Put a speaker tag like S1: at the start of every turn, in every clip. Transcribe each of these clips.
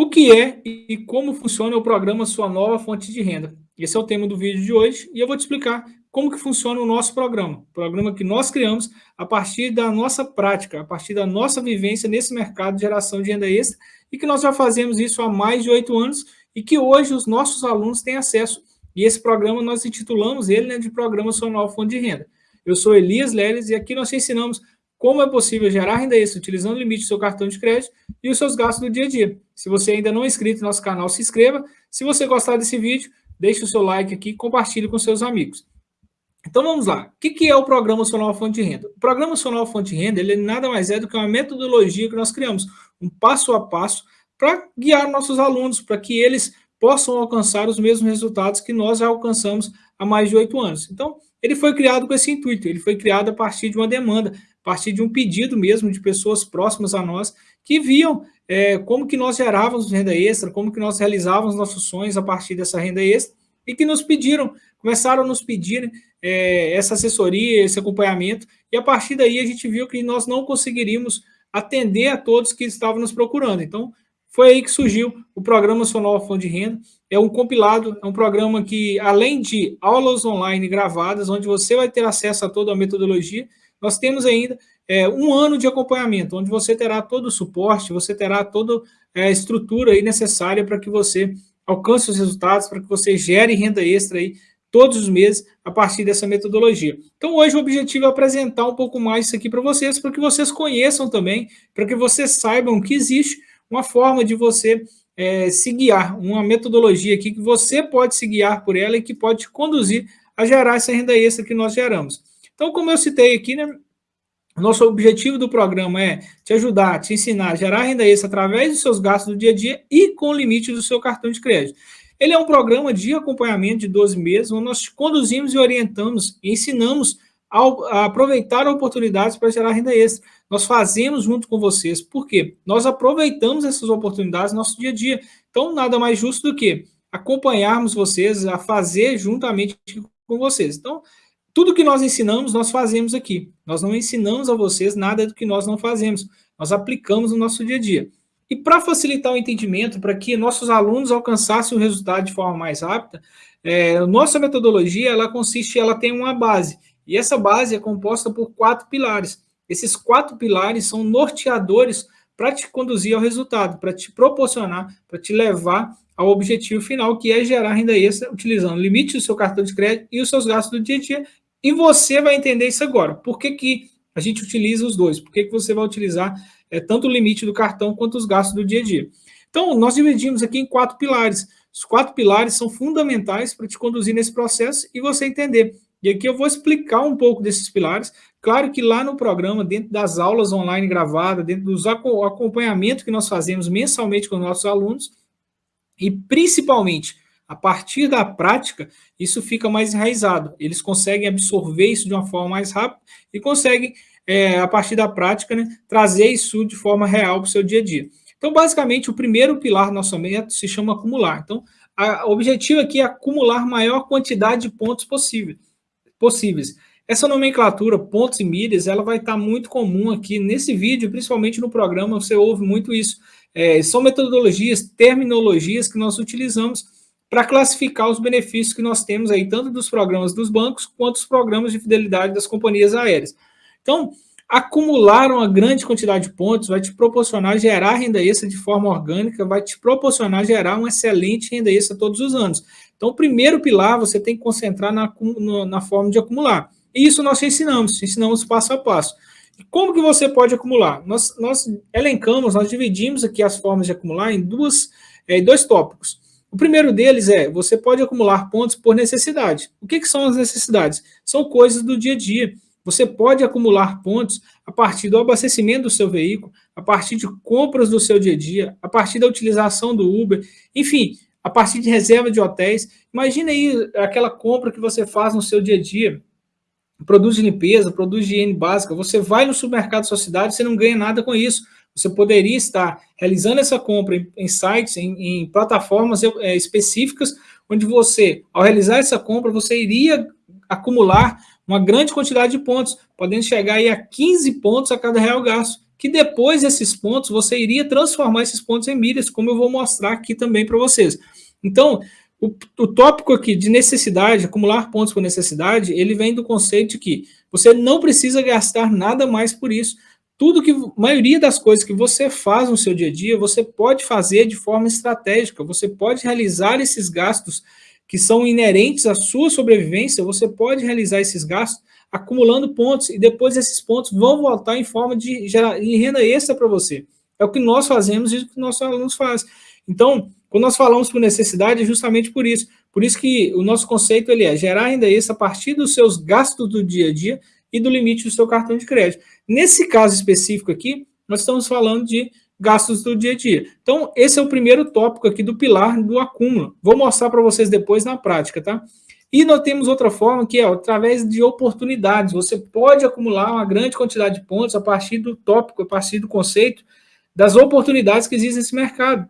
S1: O que é e como funciona o programa Sua Nova Fonte de Renda? Esse é o tema do vídeo de hoje e eu vou te explicar como que funciona o nosso programa. Programa que nós criamos a partir da nossa prática, a partir da nossa vivência nesse mercado de geração de renda extra e que nós já fazemos isso há mais de oito anos e que hoje os nossos alunos têm acesso. E esse programa nós intitulamos ele né, de Programa Sua Nova Fonte de Renda. Eu sou Elias Leles e aqui nós te ensinamos como é possível gerar renda extra utilizando o limite do seu cartão de crédito e os seus gastos do dia a dia. Se você ainda não é inscrito no nosso canal, se inscreva. Se você gostar desse vídeo, deixe o seu like aqui e compartilhe com seus amigos. Então vamos lá. O que é o Programa Nacional Fonte de Renda? O Programa Nacional Fonte de Renda ele nada mais é do que uma metodologia que nós criamos, um passo a passo para guiar nossos alunos, para que eles possam alcançar os mesmos resultados que nós já alcançamos há mais de oito anos. Então, ele foi criado com esse intuito, ele foi criado a partir de uma demanda, a partir de um pedido mesmo de pessoas próximas a nós, que viam é, como que nós gerávamos renda extra, como que nós realizávamos nossos sonhos a partir dessa renda extra, e que nos pediram, começaram a nos pedir é, essa assessoria, esse acompanhamento, e a partir daí a gente viu que nós não conseguiríamos atender a todos que estavam nos procurando. Então, foi aí que surgiu o Programa Sonora Fundo de Renda. É um compilado, é um programa que, além de aulas online gravadas, onde você vai ter acesso a toda a metodologia, nós temos ainda é, um ano de acompanhamento, onde você terá todo o suporte, você terá toda é, a estrutura aí necessária para que você alcance os resultados, para que você gere renda extra aí todos os meses a partir dessa metodologia. Então, hoje o objetivo é apresentar um pouco mais isso aqui para vocês, para que vocês conheçam também, para que vocês saibam que existe uma forma de você é, se guiar, uma metodologia aqui que você pode se guiar por ela e que pode te conduzir a gerar essa renda extra que nós geramos. Então, como eu citei aqui, né, nosso objetivo do programa é te ajudar, te ensinar a gerar renda extra através dos seus gastos do dia a dia e com limite do seu cartão de crédito. Ele é um programa de acompanhamento de 12 meses, onde nós conduzimos e orientamos ensinamos a aproveitar oportunidades para gerar renda extra. Nós fazemos junto com vocês. Por quê? Nós aproveitamos essas oportunidades no nosso dia a dia. Então, nada mais justo do que acompanharmos vocês, a fazer juntamente com vocês. Então, tudo que nós ensinamos, nós fazemos aqui. Nós não ensinamos a vocês nada do que nós não fazemos. Nós aplicamos no nosso dia a dia. E para facilitar o entendimento, para que nossos alunos alcançassem o resultado de forma mais rápida, é, nossa metodologia, ela consiste, ela tem uma base. E essa base é composta por quatro pilares. Esses quatro pilares são norteadores para te conduzir ao resultado, para te proporcionar, para te levar ao objetivo final, que é gerar renda extra utilizando o limite do seu cartão de crédito e os seus gastos do dia a dia e você vai entender isso agora. Por que, que a gente utiliza os dois? Por que, que você vai utilizar é, tanto o limite do cartão quanto os gastos do dia a dia? Então, nós dividimos aqui em quatro pilares. Os quatro pilares são fundamentais para te conduzir nesse processo e você entender. E aqui eu vou explicar um pouco desses pilares. Claro que lá no programa, dentro das aulas online gravadas, dentro dos acompanhamentos que nós fazemos mensalmente com os nossos alunos, e principalmente a partir da prática, isso fica mais enraizado. Eles conseguem absorver isso de uma forma mais rápida e conseguem, é, a partir da prática, né, trazer isso de forma real para o seu dia a dia. Então, basicamente, o primeiro pilar do nosso método se chama acumular. Então, o objetivo aqui é acumular maior quantidade de pontos possível, possíveis. Essa nomenclatura, pontos e milhas, ela vai estar muito comum aqui nesse vídeo, principalmente no programa, você ouve muito isso. É, são metodologias, terminologias que nós utilizamos para classificar os benefícios que nós temos aí, tanto dos programas dos bancos, quanto dos programas de fidelidade das companhias aéreas. Então, acumular uma grande quantidade de pontos vai te proporcionar gerar renda extra de forma orgânica, vai te proporcionar gerar uma excelente renda extra todos os anos. Então, o primeiro pilar você tem que concentrar na, na forma de acumular. E isso nós te ensinamos, te ensinamos passo a passo. E como que você pode acumular? Nós, nós elencamos, nós dividimos aqui as formas de acumular em duas, é, dois tópicos. O primeiro deles é, você pode acumular pontos por necessidade. O que, que são as necessidades? São coisas do dia a dia. Você pode acumular pontos a partir do abastecimento do seu veículo, a partir de compras do seu dia a dia, a partir da utilização do Uber, enfim, a partir de reserva de hotéis. Imagina aí aquela compra que você faz no seu dia a dia, produtos de limpeza, produtos de higiene básica, você vai no supermercado da sua cidade, você não ganha nada com isso. Você poderia estar realizando essa compra em, em sites, em, em plataformas é, específicas, onde você, ao realizar essa compra, você iria acumular uma grande quantidade de pontos, podendo chegar aí a 15 pontos a cada real gasto. que depois desses pontos você iria transformar esses pontos em milhas, como eu vou mostrar aqui também para vocês. Então, o, o, tópico aqui de necessidade, acumular pontos por necessidade, ele vem do conceito de que você não precisa gastar nada mais por isso. Tudo que, maioria das coisas que você faz no seu dia a dia, você pode fazer de forma estratégica, você pode realizar esses gastos que são inerentes à sua sobrevivência, você pode realizar esses gastos acumulando pontos, e depois esses pontos vão voltar em forma de, gerar, renda extra para você. É o que nós fazemos e o que nossos alunos fazem. Então, quando nós falamos por necessidade, é justamente por isso. Por isso que o nosso conceito ele é gerar renda extra a partir dos seus gastos do dia a dia e do limite do seu cartão de crédito. Nesse caso específico aqui, nós estamos falando de gastos do dia a dia. Então, esse é o primeiro tópico aqui do pilar do acúmulo. Vou mostrar para vocês depois na prática, tá? E nós temos outra forma que é através de oportunidades. Você pode acumular uma grande quantidade de pontos a partir do tópico, a partir do conceito das oportunidades que existem nesse mercado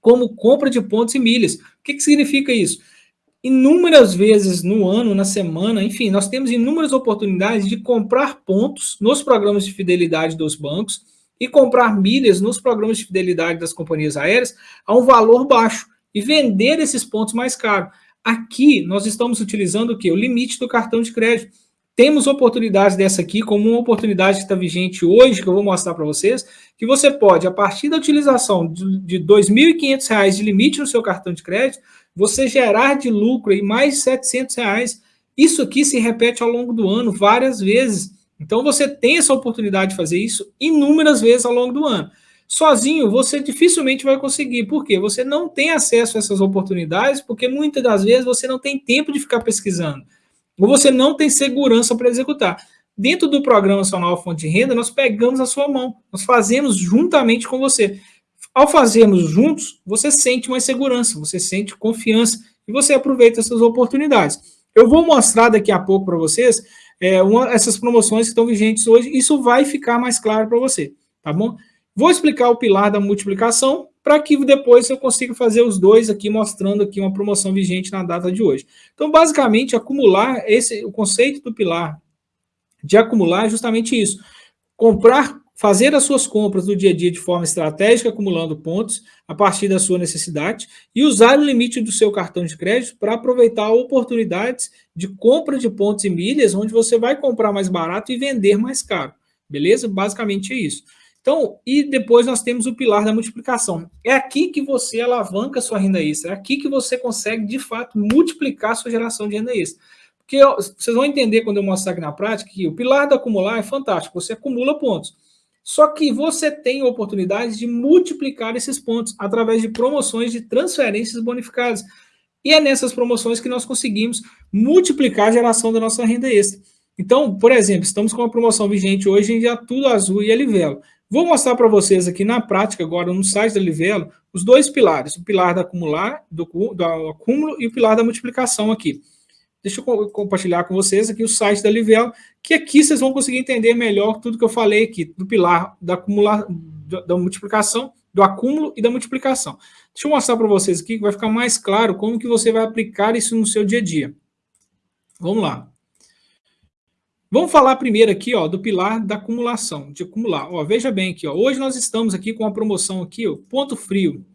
S1: como compra de pontos e milhas. O que, que significa isso? Inúmeras vezes no ano, na semana, enfim, nós temos inúmeras oportunidades de comprar pontos nos programas de fidelidade dos bancos e comprar milhas nos programas de fidelidade das companhias aéreas a um valor baixo e vender esses pontos mais caro. Aqui nós estamos utilizando o que? O limite do cartão de crédito. Temos oportunidades dessa aqui, como uma oportunidade que está vigente hoje, que eu vou mostrar para vocês, que você pode, a partir da utilização de R$ 2.500 de limite no seu cartão de crédito, você gerar de lucro em mais 700 reais. Isso aqui se repete ao longo do ano várias vezes. Então, você tem essa oportunidade de fazer isso inúmeras vezes ao longo do ano. Sozinho, você dificilmente vai conseguir. Por quê? Você não tem acesso a essas oportunidades, porque muitas das vezes você não tem tempo de ficar pesquisando ou você não tem segurança para executar. Dentro do Programa Nacional Fonte de Renda, nós pegamos a sua mão, nós fazemos juntamente com você. Ao fazermos juntos, você sente mais segurança, você sente confiança e você aproveita essas oportunidades. Eu vou mostrar daqui a pouco para vocês é, uma, essas promoções que estão vigentes hoje, isso vai ficar mais claro para você, tá bom? Vou explicar o pilar da multiplicação, para que depois eu consiga fazer os dois aqui, mostrando aqui uma promoção vigente na data de hoje. Então, basicamente, acumular, esse, o conceito do pilar de acumular é justamente isso. Comprar, fazer as suas compras do dia a dia de forma estratégica, acumulando pontos a partir da sua necessidade e usar o limite do seu cartão de crédito para aproveitar oportunidades de compra de pontos e milhas, onde você vai comprar mais barato e vender mais caro. Beleza? Basicamente é isso. Então, e depois nós temos o pilar da multiplicação. É aqui que você alavanca sua renda extra, é aqui que você consegue, de fato, multiplicar sua geração de renda extra. Porque vocês vão entender quando eu mostrar aqui na prática que o pilar da acumular é fantástico, você acumula pontos. Só que você tem oportunidade de multiplicar esses pontos através de promoções de transferências bonificadas. E é nessas promoções que nós conseguimos multiplicar a geração da nossa renda extra. Então, por exemplo, estamos com uma promoção vigente hoje em Tudo Azul e Alivelo. Vou mostrar para vocês aqui na prática, agora no site da Livelo, os dois pilares, o pilar da acumular, do, do acúmulo e o pilar da multiplicação aqui. Deixa eu compartilhar com vocês aqui o site da Livelo, que aqui vocês vão conseguir entender melhor tudo que eu falei aqui, do pilar da, acumular, da multiplicação, do acúmulo e da multiplicação. Deixa eu mostrar para vocês aqui, que vai ficar mais claro como que você vai aplicar isso no seu dia a dia. Vamos lá. Vamos falar primeiro aqui, ó, do pilar da acumulação, de acumular. Ó, veja bem aqui, ó, hoje nós estamos aqui com uma promoção aqui, ó, ponto frio.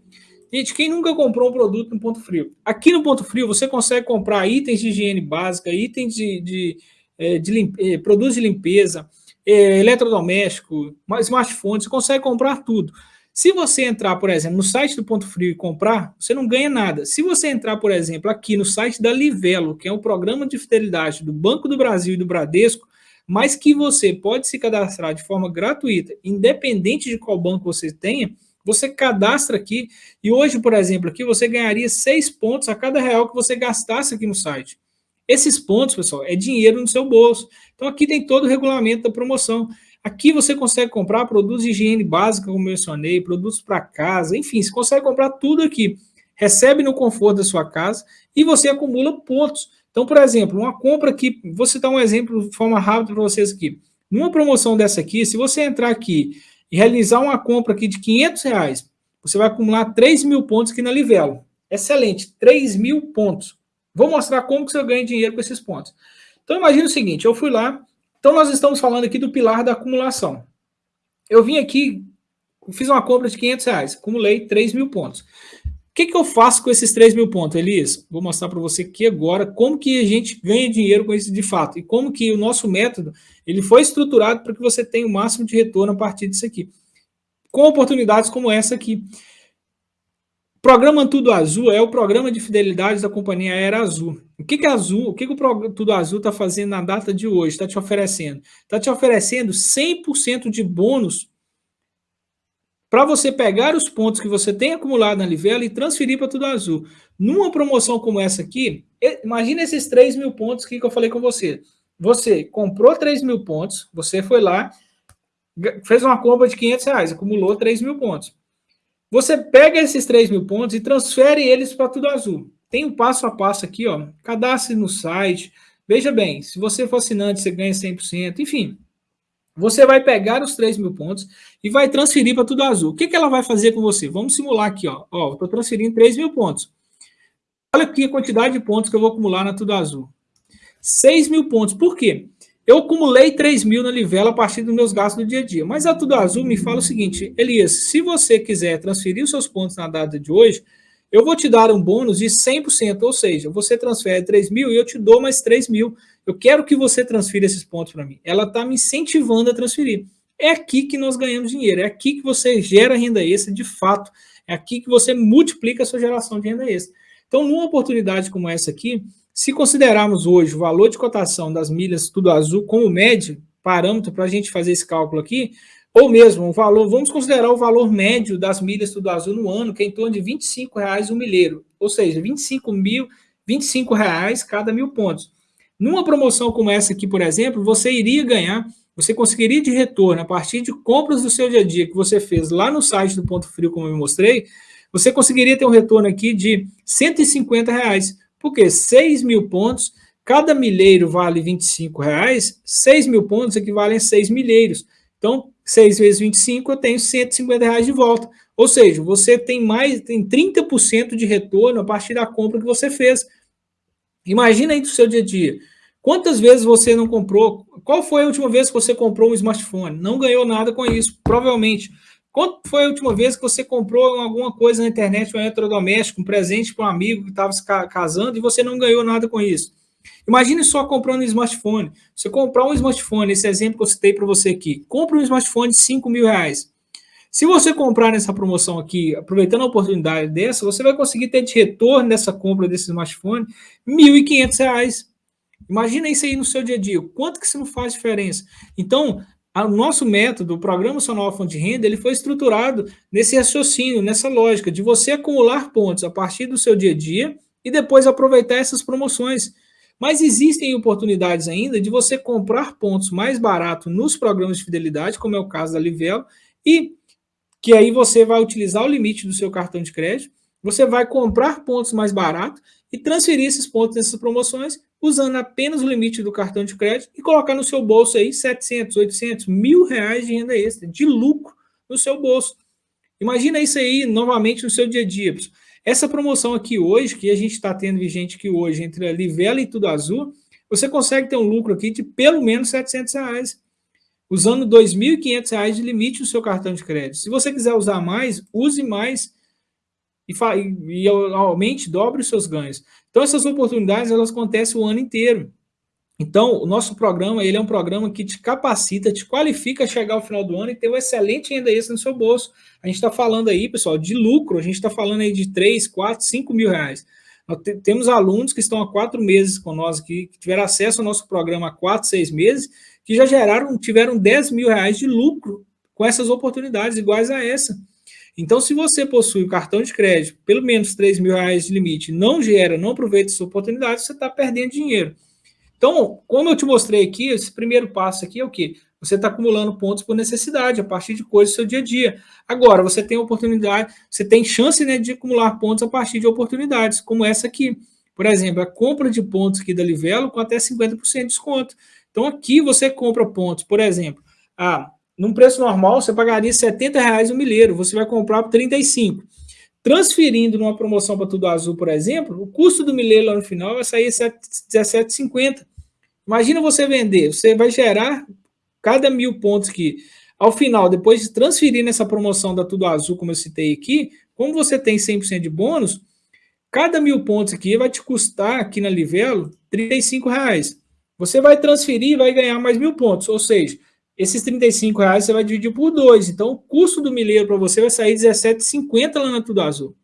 S1: Gente, quem nunca comprou um produto no ponto frio? Aqui no ponto frio você consegue comprar itens de higiene básica, itens de, de, é, de, de eh, produtos de limpeza, é, eletrodoméstico, smartphone, você consegue comprar tudo. Se você entrar, por exemplo, no site do Ponto Frio e comprar, você não ganha nada. Se você entrar, por exemplo, aqui no site da Livelo, que é um programa de fidelidade do Banco do Brasil e do Bradesco, mas que você pode se cadastrar de forma gratuita, independente de qual banco você tenha, você cadastra aqui e hoje, por exemplo, aqui você ganharia seis pontos a cada real que você gastasse aqui no site. Esses pontos, pessoal, é dinheiro no seu bolso. Então aqui tem todo o regulamento da promoção. Aqui você consegue comprar produtos de higiene básica, como mencionei, produtos para casa, enfim, você consegue comprar tudo aqui. Recebe no conforto da sua casa e você acumula pontos. Então, por exemplo, uma compra aqui, vou citar um exemplo de forma rápida para vocês aqui. Numa promoção dessa aqui, se você entrar aqui e realizar uma compra aqui de 500 reais, você vai acumular 3 mil pontos aqui na Livelo. Excelente, 3 mil pontos. Vou mostrar como que você ganha dinheiro com esses pontos. Então, imagine o seguinte, eu fui lá, então, nós estamos falando aqui do pilar da acumulação. eu vim aqui, fiz uma compra de 500 reais, acumulei 3 mil pontos. O que, que eu faço com esses 3 mil pontos, Elias? Vou mostrar para você aqui agora como que a gente ganha dinheiro com isso de fato e como que o nosso método ele foi estruturado para que você tenha o máximo de retorno a partir disso aqui. Com oportunidades como essa aqui. Programa Tudo Azul é o programa de fidelidade da companhia Aérea Azul. O que, que, Azul, o, que, que o Tudo Azul está fazendo na data de hoje? Está te oferecendo? Está te oferecendo 100% de bônus para você pegar os pontos que você tem acumulado na Livela e transferir para Tudo Azul. Numa promoção como essa aqui, imagina esses 3 mil pontos que eu falei com você. Você comprou 3 mil pontos, você foi lá, fez uma compra de 500 reais, acumulou 3 mil pontos. Você pega esses 3 mil pontos e transfere eles para Tudo Azul. Tem um passo a passo aqui, ó. Cadastre no site. Veja bem, se você for assinante, você ganha 100%. Enfim, você vai pegar os 3 mil pontos e vai transferir para Tudo Azul. O que, que ela vai fazer com você? Vamos simular aqui, ó. Ó, estou transferindo 3 mil pontos. Olha aqui a quantidade de pontos que eu vou acumular na Tudo Azul. 6 mil pontos. Por quê? Eu acumulei 3 mil na Livela a partir dos meus gastos do dia a dia. Mas a Tudo Azul me fala o seguinte, Elias, se você quiser transferir os seus pontos na data de hoje, eu vou te dar um bônus de 100%, ou seja, você transfere 3 mil e eu te dou mais 3 mil. Eu quero que você transfira esses pontos para mim. Ela está me incentivando a transferir. É aqui que nós ganhamos dinheiro, é aqui que você gera renda extra de fato, é aqui que você multiplica a sua geração de renda extra. Então, numa oportunidade como essa aqui, se considerarmos hoje o valor de cotação das milhas tudo azul como médio, parâmetro para a gente fazer esse cálculo aqui, ou mesmo o valor, vamos considerar o valor médio das milhas tudo azul no ano, que é em torno de R$ 25,00 um milheiro, ou seja, 25 mil, 25 reais cada mil pontos. Numa promoção como essa aqui, por exemplo, você iria ganhar, você conseguiria de retorno a partir de compras do seu dia a dia que você fez lá no site do Ponto Frio, como eu mostrei, você conseguiria ter um retorno aqui de 150 reais. Porque 6 mil pontos, cada milheiro vale 25 reais, 6 mil pontos equivalem a 6 milheiros. Então, 6 vezes 25, eu tenho 150 reais de volta. Ou seja, você tem mais, tem 30% de retorno a partir da compra que você fez. Imagina aí do seu dia a dia. Quantas vezes você não comprou? Qual foi a última vez que você comprou um smartphone? Não ganhou nada com isso, provavelmente. Quando foi a última vez que você comprou alguma coisa na internet, um eletrodoméstico, um presente para um amigo que estava se casando e você não ganhou nada com isso? Imagine só comprando um smartphone. Você comprar um smartphone, esse exemplo que eu citei para você aqui, compra um smartphone de 5 mil reais. Se você comprar nessa promoção aqui, aproveitando a oportunidade dessa, você vai conseguir ter de retorno dessa compra desse smartphone R$ 1.500. Imagina isso aí no seu dia a dia, quanto que isso não faz diferença. Então, o nosso método, o Programa Nova Fonte de Renda, ele foi estruturado nesse raciocínio, nessa lógica de você acumular pontos a partir do seu dia a dia e depois aproveitar essas promoções. Mas existem oportunidades ainda de você comprar pontos mais barato nos programas de fidelidade, como é o caso da Livelo, e que aí você vai utilizar o limite do seu cartão de crédito, você vai comprar pontos mais barato e transferir esses pontos nessas promoções usando apenas o limite do cartão de crédito e colocar no seu bolso aí 700, 800, mil reais de renda extra, de lucro no seu bolso. Imagina isso aí novamente no seu dia a dia. Essa promoção aqui hoje, que a gente está tendo vigente aqui hoje, entre a Livela e Tudo Azul, você consegue ter um lucro aqui de pelo menos 700 reais, usando R$ 2.500 de limite no seu cartão de crédito. Se você quiser usar mais, use mais e, e, e aumente, dobre os seus ganhos. Então, essas oportunidades, elas acontecem o ano inteiro. Então, o nosso programa, ele é um programa que te capacita, te qualifica a chegar ao final do ano e ter um excelente renda extra no seu bolso. A gente está falando aí, pessoal, de lucro, a gente está falando aí de 3, 4, 5 mil reais. Nós temos alunos que estão há quatro meses com nós aqui, que tiveram acesso ao nosso programa há quatro, seis meses, que já geraram, tiveram 10 mil reais de lucro com essas oportunidades iguais a essa. Então, se você possui o cartão de crédito, pelo menos 3 mil reais de limite, não gera, não aproveita essa oportunidade, você está perdendo dinheiro. Então, como eu te mostrei aqui, esse primeiro passo aqui é o quê? Você está acumulando pontos por necessidade, a partir de coisas do seu dia a dia. Agora, você tem oportunidade, você tem chance né, de acumular pontos a partir de oportunidades, como essa aqui. Por exemplo, a compra de pontos aqui da Livelo com até 50% de desconto. Então, aqui você compra pontos, por exemplo, ah, num preço normal, você pagaria 70 reais o milheiro, você vai comprar por 35. Transferindo numa promoção para Tudo Azul, por exemplo, o custo do milheiro lá no final vai sair 17,50. Imagina você vender, você vai gerar cada mil pontos que ao final, depois de transferir nessa promoção da Tudo Azul, como eu citei aqui, como você tem 100% de bônus, cada mil pontos aqui vai te custar, aqui na Livelo, R$ reais. Você vai transferir e vai ganhar mais mil pontos, ou seja, esses 35 reais você vai dividir por dois. Então, o custo do milheiro para você vai sair R$17,50 lá na Tudo Azul.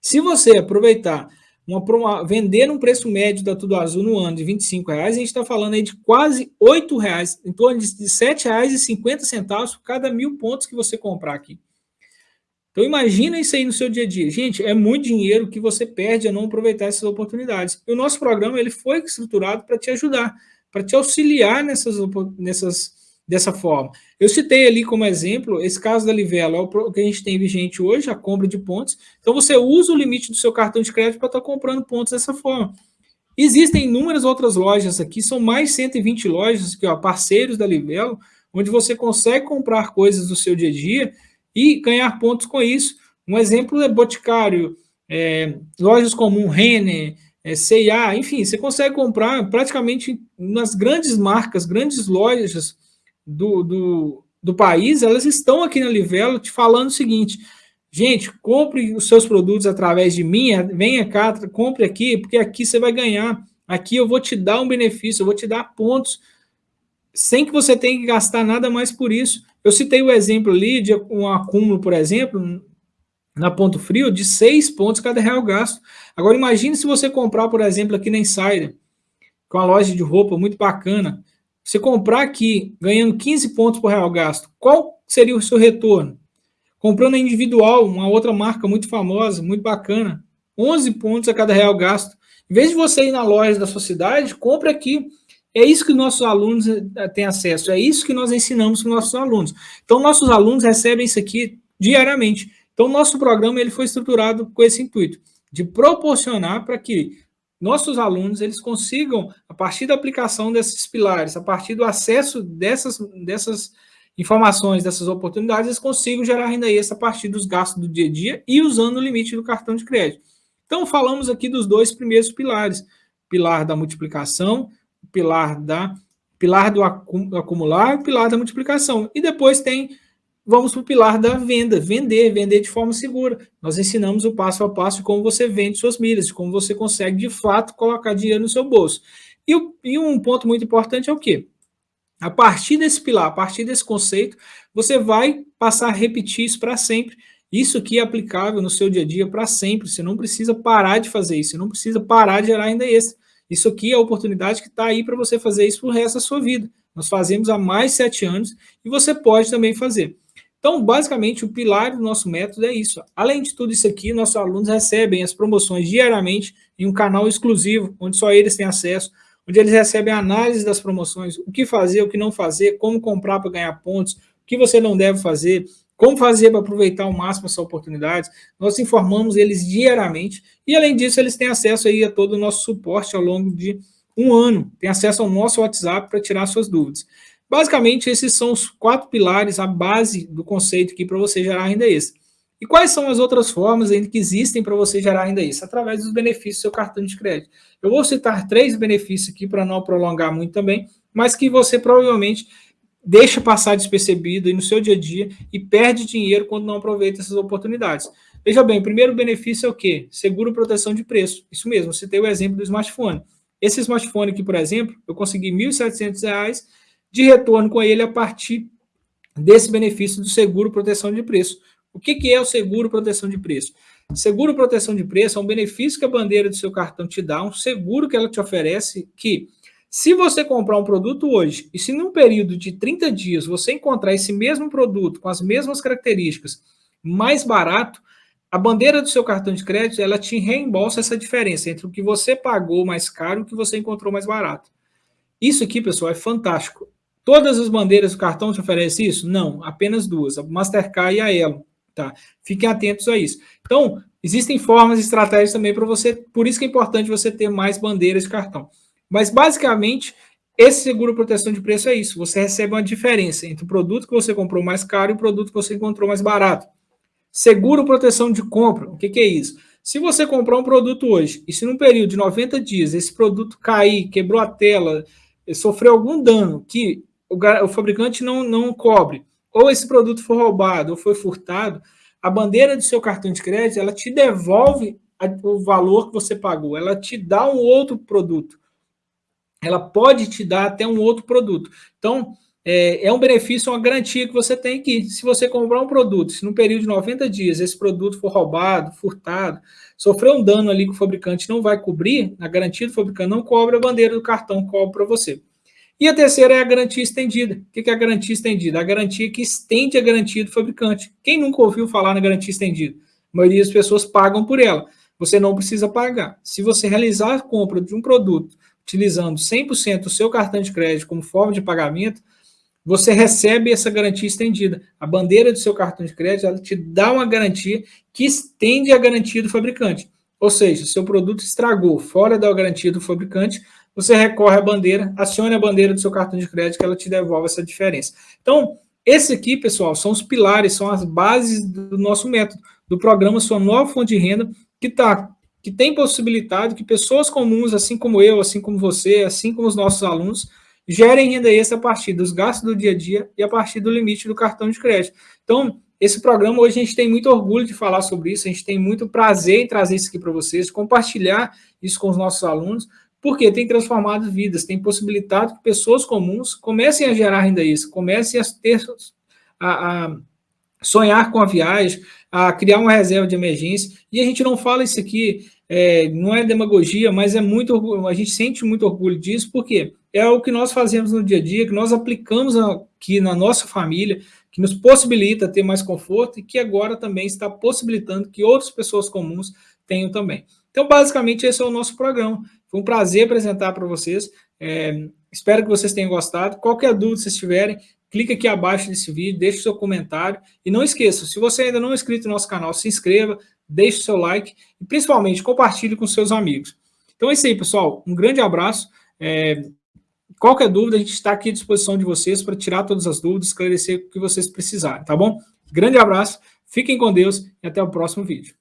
S1: Se você aproveitar, uma, uma, vender um preço médio da Tudo Azul no ano de 25 reais, a gente está falando aí de quase 8 reais, em torno de, de 7 reais e 50 centavos por cada mil pontos que você comprar aqui. Então imagina isso aí no seu dia a dia. Gente, é muito dinheiro que você perde a não aproveitar essas oportunidades. E o nosso programa ele foi estruturado para te ajudar, para te auxiliar nessas, nessas, dessa forma. Eu citei ali como exemplo esse caso da Livelo, é o que a gente tem vigente hoje, a compra de pontos. Então você usa o limite do seu cartão de crédito para estar tá comprando pontos dessa forma. Existem inúmeras outras lojas aqui, são mais 120 lojas, que ó, parceiros da Livelo, onde você consegue comprar coisas do seu dia a dia e ganhar pontos com isso. Um exemplo é Boticário, é, lojas como Renner, é, C&A, enfim, você consegue comprar praticamente nas grandes marcas, grandes lojas do, do, do país, elas estão aqui na Livelo te falando o seguinte, gente, compre os seus produtos através de mim, venha cá, compre aqui, porque aqui você vai ganhar, aqui eu vou te dar um benefício, eu vou te dar pontos, sem que você tenha que gastar nada mais por isso. Eu citei o exemplo ali de um acúmulo, por exemplo, na Ponto Frio, de seis pontos cada real gasto. Agora, imagine se você comprar, por exemplo, aqui na Insider, com uma loja de roupa muito bacana, você comprar aqui, ganhando 15 pontos por real gasto, qual seria o seu retorno? Comprando individual, uma outra marca muito famosa, muito bacana, 11 pontos a cada real gasto. Em vez de você ir na loja da sua cidade, compre aqui é isso que nossos alunos eh, têm acesso, é isso que nós ensinamos para os nossos alunos. Então, nossos alunos recebem isso aqui diariamente. Então, nosso programa ele foi estruturado com esse intuito, de proporcionar para que nossos alunos eles consigam, a partir da aplicação desses pilares, a partir do acesso dessas, dessas informações, dessas oportunidades, eles consigam gerar renda extra a partir dos gastos do dia a dia e usando o limite do cartão de crédito. Então, falamos aqui dos dois primeiros pilares, pilar da multiplicação, pilar da pilar do acumular pilar da multiplicação. E depois tem, vamos para o pilar da venda, vender, vender de forma segura. Nós ensinamos o passo a passo de como você vende suas milhas, de como você consegue, de fato, colocar dinheiro no seu bolso. E, e um ponto muito importante é o quê? A partir desse pilar, a partir desse conceito, você vai passar a repetir isso para sempre. Isso aqui é aplicável no seu dia a dia para sempre. Você não precisa parar de fazer isso, você não precisa parar de gerar ainda extra. Isso aqui é a oportunidade que está aí para você fazer isso para o resto da sua vida. Nós fazemos há mais de sete anos e você pode também fazer. Então, basicamente, o pilar do nosso método é isso. Além de tudo isso aqui, nossos alunos recebem as promoções diariamente em um canal exclusivo, onde só eles têm acesso, onde eles recebem análise das promoções, o que fazer, o que não fazer, como comprar para ganhar pontos, o que você não deve fazer, como fazer para aproveitar ao máximo essa oportunidade? Nós informamos eles diariamente e, além disso, eles têm acesso aí a todo o nosso suporte ao longo de um ano. Tem acesso ao nosso WhatsApp para tirar suas dúvidas. Basicamente, esses são os quatro pilares, a base do conceito aqui para você gerar renda extra. E quais são as outras formas ainda que existem para você gerar renda extra? Através dos benefícios do seu cartão de crédito. Eu vou citar três benefícios aqui para não prolongar muito também, mas que você provavelmente deixa passar despercebido no seu dia a dia e perde dinheiro quando não aproveita essas oportunidades. Veja bem, o primeiro benefício é o quê? Seguro proteção de preço. Isso mesmo, tem o exemplo do smartphone. Esse smartphone aqui, por exemplo, eu consegui R$ 1.700 de retorno com ele a partir desse benefício do seguro proteção de preço. O que, que é o seguro proteção de preço? Seguro proteção de preço é um benefício que a bandeira do seu cartão te dá, um seguro que ela te oferece que se você comprar um produto hoje e se num período de 30 dias você encontrar esse mesmo produto com as mesmas características mais barato, a bandeira do seu cartão de crédito ela te reembolsa essa diferença entre o que você pagou mais caro e o que você encontrou mais barato. Isso aqui, pessoal, é fantástico. Todas as bandeiras do cartão te oferecem isso? Não, apenas duas, a Mastercard e a Elo. Tá? Fiquem atentos a isso. Então, existem formas e estratégias também para você, por isso que é importante você ter mais bandeiras de cartão. Mas, basicamente, esse seguro proteção de preço é isso. Você recebe uma diferença entre o produto que você comprou mais caro e o produto que você encontrou mais barato. Seguro proteção de compra. O que, que é isso? Se você comprar um produto hoje e se num período de 90 dias esse produto cair, quebrou a tela, sofreu algum dano que o, o fabricante não, não cobre, ou esse produto for roubado, ou foi furtado, a bandeira do seu cartão de crédito, ela te devolve o valor que você pagou, ela te dá um outro produto. Ela pode te dar até um outro produto. Então, é, é, um benefício, uma garantia que você tem que, se você comprar um produto, se no período de 90 dias esse produto for roubado, furtado, sofreu um dano ali que o fabricante não vai cobrir, a garantia do fabricante não cobre, a bandeira do cartão cobre para você. E a terceira é a garantia estendida. O que é a garantia estendida? A garantia que estende a garantia do fabricante. Quem nunca ouviu falar na garantia estendida? A maioria das pessoas pagam por ela. Você não precisa pagar. Se você realizar a compra de um produto utilizando 100% do seu cartão de crédito como forma de pagamento, você recebe essa garantia estendida. A bandeira do seu cartão de crédito ela te dá uma garantia que estende a garantia do fabricante. Ou seja, seu produto estragou fora da garantia do fabricante, você recorre à bandeira, acione a bandeira do seu cartão de crédito que ela te devolve essa diferença. Então, esse aqui, pessoal, são os pilares, são as bases do nosso método, do programa Sua Nova Fonte de Renda, que tá, que tem possibilitado que pessoas comuns, assim como eu, assim como você, assim como os nossos alunos, gerem renda extra a partir dos gastos do dia a dia e a partir do limite do cartão de crédito. Então, esse programa hoje a gente tem muito orgulho de falar sobre isso, a gente tem muito prazer em trazer isso aqui para vocês, compartilhar isso com os nossos alunos, porque tem transformado vidas, tem possibilitado que pessoas comuns comecem a gerar renda extra, comecem a ter a, a sonhar com a viagem, a criar uma reserva de emergência. E a gente não fala isso aqui, é, não é demagogia, mas é muito a gente sente muito orgulho disso, porque é o que nós fazemos no dia a dia, que nós aplicamos aqui na nossa família, que nos possibilita ter mais conforto e que agora também está possibilitando que outras pessoas comuns tenham também. Então, basicamente, esse é o nosso programa. Foi um prazer apresentar para vocês. É, espero que vocês tenham gostado. Qualquer dúvida vocês tiverem, clique aqui abaixo desse vídeo, deixe seu comentário. E não esqueça, se você ainda não é inscrito no nosso canal, se inscreva, deixe seu like e, principalmente, compartilhe com seus amigos. Então é isso aí, pessoal. Um grande abraço. É, Qualquer dúvida, a gente está aqui à disposição de vocês para tirar todas as dúvidas, esclarecer o que vocês precisarem, tá bom? Grande abraço, fiquem com Deus e até o próximo vídeo.